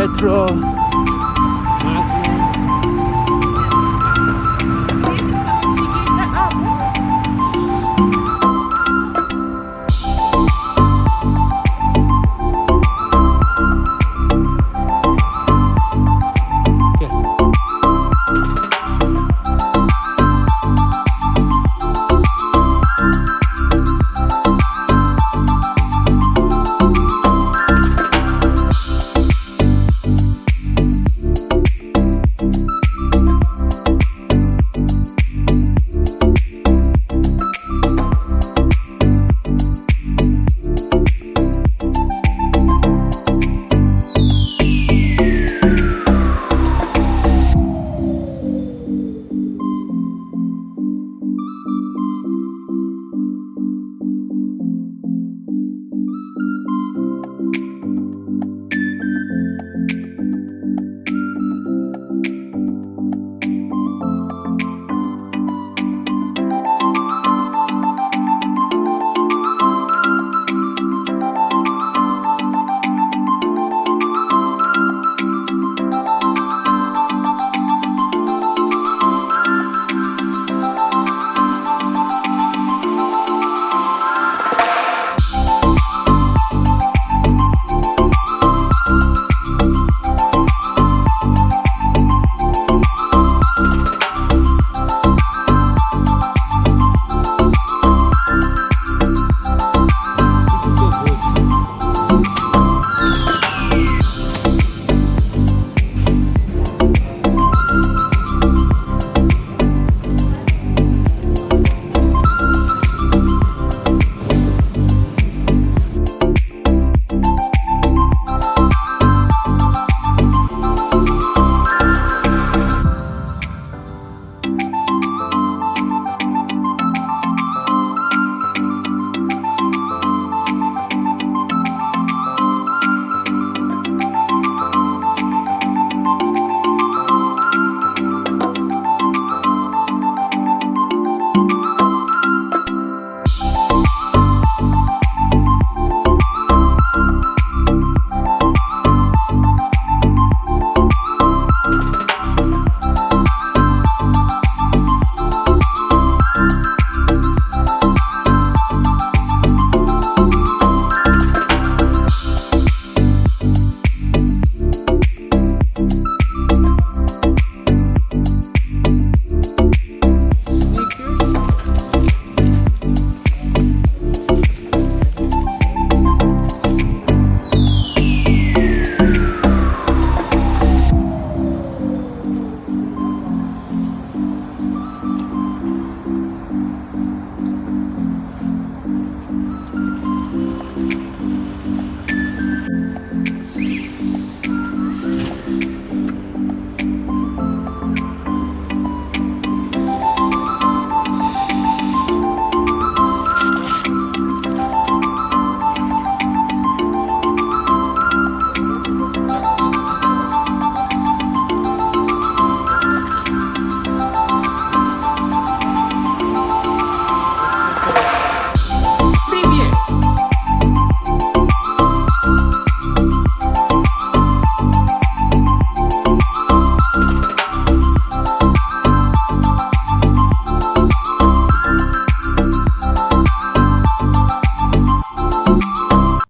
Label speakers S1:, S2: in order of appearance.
S1: metro